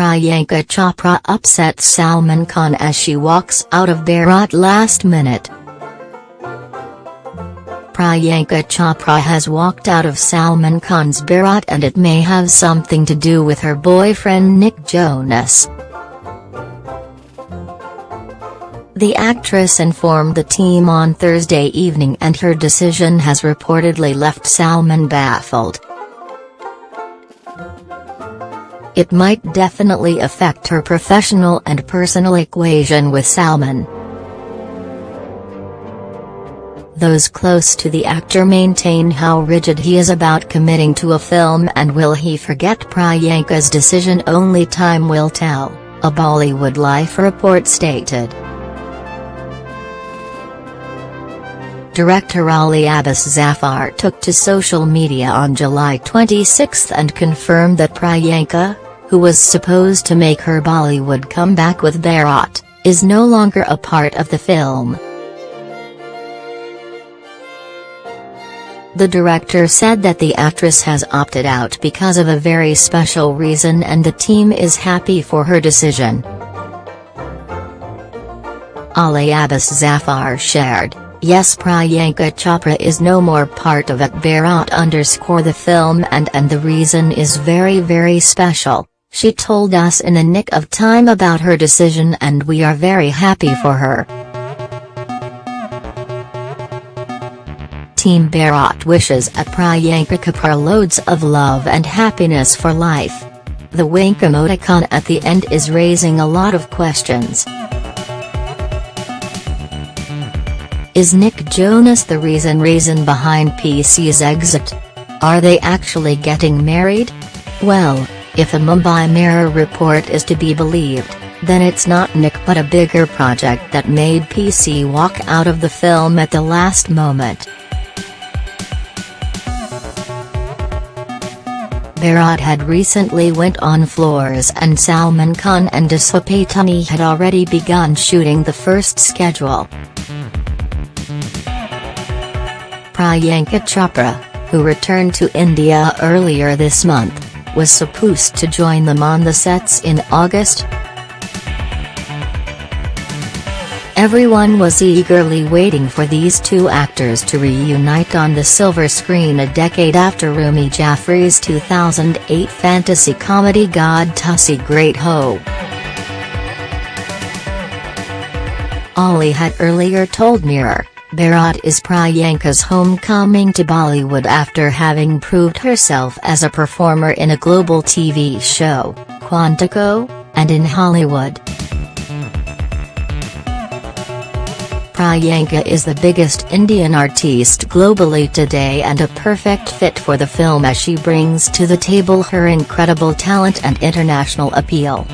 Priyanka Chopra upsets Salman Khan as she walks out of Bharat last minute. Priyanka Chopra has walked out of Salman Khan's Bharat and it may have something to do with her boyfriend Nick Jonas. The actress informed the team on Thursday evening and her decision has reportedly left Salman baffled. It might definitely affect her professional and personal equation with Salman. Those close to the actor maintain how rigid he is about committing to a film and will he forget Priyanka's decision only time will tell, a Bollywood Life report stated. Director Ali Abbas Zafar took to social media on July 26 and confirmed that Priyanka, who was supposed to make her Bollywood comeback with Bharat, is no longer a part of the film. The director said that the actress has opted out because of a very special reason and the team is happy for her decision. Ali Abbas Zafar shared, Yes Priyanka Chopra is no more part of it Bharat underscore the film and and the reason is very very special, she told us in a nick of time about her decision and we are very happy for her. Team Bharat wishes a Priyanka Chopra loads of love and happiness for life. The wink emoticon at the end is raising a lot of questions. Is Nick Jonas the reason reason behind PC's exit? Are they actually getting married? Well, if a Mumbai Mirror report is to be believed, then it's not Nick but a bigger project that made PC walk out of the film at the last moment. Bharat had recently went on floors and Salman Khan and Disha Patani had already begun shooting the first schedule. Priyanka Chopra, who returned to India earlier this month, was supposed to join them on the sets in August, Everyone was eagerly waiting for these two actors to reunite on the silver screen a decade after Rumi Jaffrey's 2008 fantasy comedy God Tussi Great Ho. Ali had earlier told Mirror, Bharat is Priyanka's homecoming to Bollywood after having proved herself as a performer in a global TV show, Quantico, and in Hollywood. Priyanka is the biggest Indian artiste globally today and a perfect fit for the film as she brings to the table her incredible talent and international appeal.